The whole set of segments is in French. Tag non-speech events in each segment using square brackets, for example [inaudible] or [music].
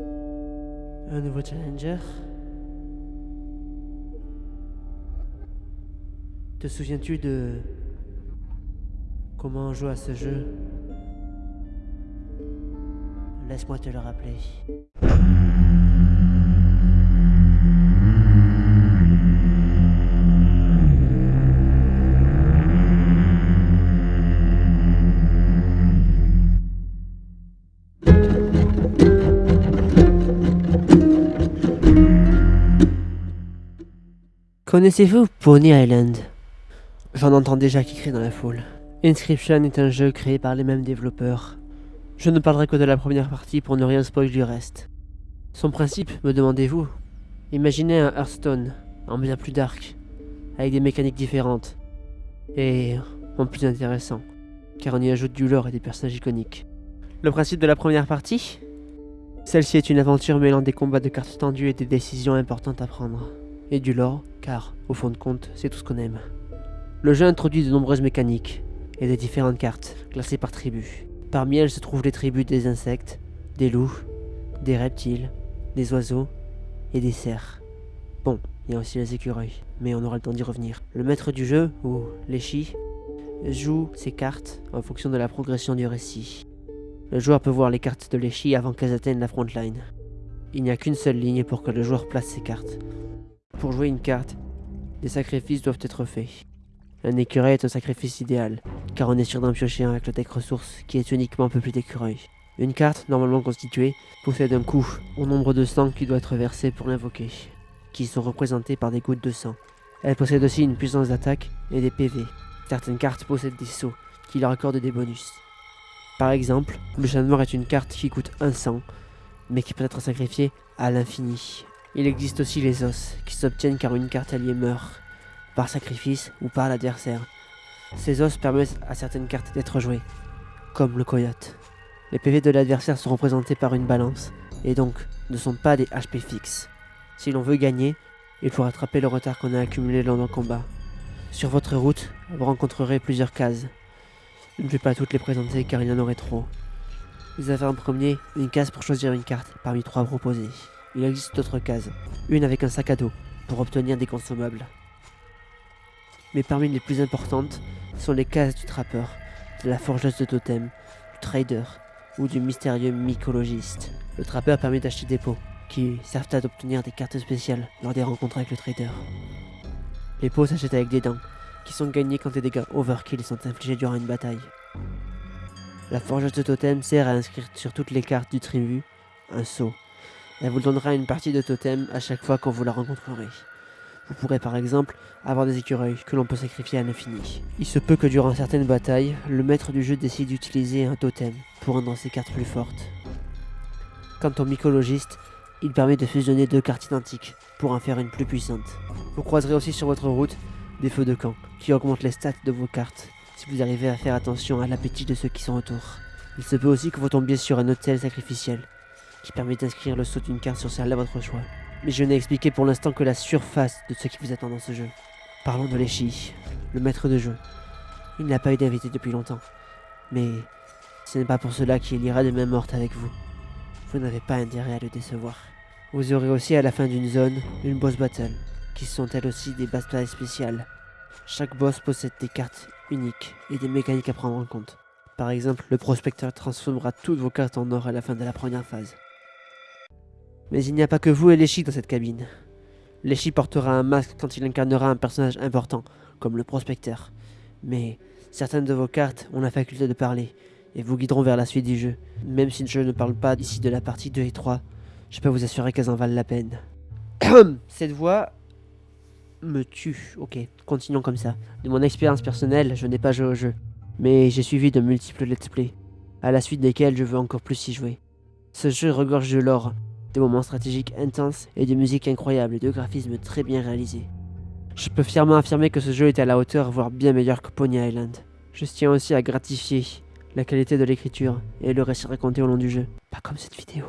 Un nouveau challenger Te souviens-tu de comment on joue à ce jeu? Laisse-moi te le rappeler. Connaissez-vous Pony Island? J'en entends déjà qui crie dans la foule. Inscription est un jeu créé par les mêmes développeurs. Je ne parlerai que de la première partie pour ne rien spoiler du reste. Son principe, me demandez-vous? Imaginez un Hearthstone, en bien plus dark, avec des mécaniques différentes, et en plus intéressant, car on y ajoute du lore et des personnages iconiques. Le principe de la première partie? Celle-ci est une aventure mêlant des combats de cartes tendues et des décisions importantes à prendre. Et du lore, car, au fond de compte, c'est tout ce qu'on aime. Le jeu introduit de nombreuses mécaniques, et des différentes cartes, classées par tribu. Parmi elles se trouvent les tribus des insectes, des loups, des reptiles, des oiseaux et des cerfs. Bon, il y a aussi les écureuils, mais on aura le temps d'y revenir. Le maître du jeu, ou l'échi, joue ses cartes en fonction de la progression du récit. Le joueur peut voir les cartes de l'échi avant qu'elles atteignent la frontline. Il n'y a qu'une seule ligne pour que le joueur place ses cartes. Pour jouer une carte, des sacrifices doivent être faits. Un écureuil est un sacrifice idéal, car on est sûr d'en piocher un avec le deck ressource qui est uniquement peuplé d'écureuils. Une carte, normalement constituée, possède un coup au nombre de sang qui doit être versé pour l'invoquer, qui sont représentés par des gouttes de sang. Elle possède aussi une puissance d'attaque et des PV. Certaines cartes possèdent des sauts qui leur accordent des bonus. Par exemple, le chat noir est une carte qui coûte un sang, mais qui peut être sacrifiée à l'infini. Il existe aussi les os, qui s'obtiennent car une carte alliée meurt, par sacrifice ou par l'adversaire. Ces os permettent à certaines cartes d'être jouées, comme le coyote. Les PV de l'adversaire sont représentés par une balance, et donc ne sont pas des HP fixes. Si l'on veut gagner, il faut rattraper le retard qu'on a accumulé lors d'un combat. Sur votre route, vous rencontrerez plusieurs cases. Je ne vais pas toutes les présenter car il y en aurait trop. Vous avez en premier une case pour choisir une carte parmi trois proposées. Il existe d'autres cases, une avec un sac à dos pour obtenir des consommables. Mais parmi les plus importantes sont les cases du trappeur, de la forgeuse de totem, du trader ou du mystérieux mycologiste. Le trappeur permet d'acheter des pots qui servent à obtenir des cartes spéciales lors des rencontres avec le trader. Les pots s'achètent avec des dents qui sont gagnés quand des dégâts overkill sont infligés durant une bataille. La forgeuse de totem sert à inscrire sur toutes les cartes du tribu un sceau elle vous donnera une partie de totem à chaque fois qu'on vous la rencontrerez. Vous pourrez par exemple avoir des écureuils que l'on peut sacrifier à l'infini. Il se peut que durant certaines batailles, le maître du jeu décide d'utiliser un totem pour rendre ses cartes plus fortes. Quant au mycologiste, il permet de fusionner deux cartes identiques pour en faire une plus puissante. Vous croiserez aussi sur votre route des feux de camp qui augmentent les stats de vos cartes si vous arrivez à faire attention à l'appétit de ceux qui sont autour. Il se peut aussi que vous tombiez sur un hôtel sacrificiel qui permet d'inscrire le saut d'une carte sur celle à votre choix. Mais je n'ai expliqué pour l'instant que la surface de ce qui vous attend dans ce jeu. Parlons de Leshi, le maître de jeu. Il n'a pas eu d'invité depuis longtemps. Mais ce n'est pas pour cela qu'il ira de main morte avec vous. Vous n'avez pas intérêt à le décevoir. Vous aurez aussi à la fin d'une zone une boss battle, qui sont elles aussi des batailles spéciales. Chaque boss possède des cartes uniques et des mécaniques à prendre en compte. Par exemple, le prospecteur transformera toutes vos cartes en or à la fin de la première phase. Mais il n'y a pas que vous et Leshi dans cette cabine. Leshi portera un masque quand il incarnera un personnage important, comme le prospecteur. Mais certaines de vos cartes ont la faculté de parler, et vous guideront vers la suite du jeu. Même si je ne parle pas d'ici de la partie 2 et 3, je peux vous assurer qu'elles en valent la peine. [coughs] Cette voix me tue. Ok, continuons comme ça. De mon expérience personnelle, je n'ai pas joué au jeu. Mais j'ai suivi de multiples let's play, à la suite desquels je veux encore plus y jouer. Ce jeu regorge de l'or, des moments stratégiques intenses et des musiques incroyables et de graphismes très bien réalisés. Je peux fièrement affirmer que ce jeu est à la hauteur, voire bien meilleur que Pony Island. Je tiens aussi à gratifier la qualité de l'écriture et le récit raconté au long du jeu, pas comme cette vidéo.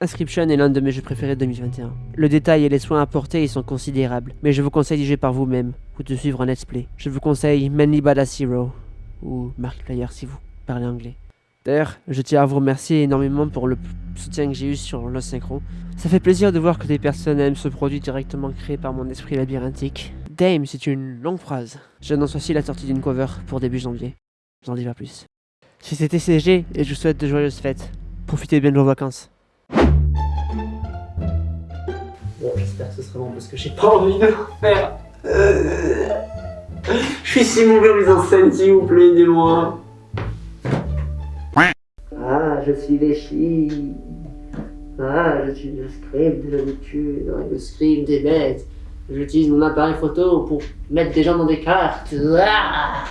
Inscription est l'un de mes jeux préférés de 2021. Le détail et les soins apportés y sont considérables, mais je vous conseille d'y jouer par vous-même ou de suivre un let's play. Je vous conseille Manly Badass Hero ou Markiplier si vous parlez anglais. D'ailleurs, je tiens à vous remercier énormément pour le soutien que j'ai eu sur le synchro. Ça fait plaisir de voir que des personnes aiment ce produit directement créé par mon esprit labyrinthique. Dame, c'est une longue phrase. J'annonce aussi la sortie d'une cover pour début janvier. J'en dis pas plus. C'était TCG et je vous souhaite de joyeuses fêtes. Profitez bien de vos vacances. Bon, j'espère que ce sera bon parce que j'ai pas envie de faire. Je suis si mauvais en scène, s'il vous plaît, aidez-moi. Je suis Léchi. Ah, je suis le scribe de l'habitude, le scribe des bêtes. J'utilise mon appareil photo pour mettre des gens dans des cartes. Ah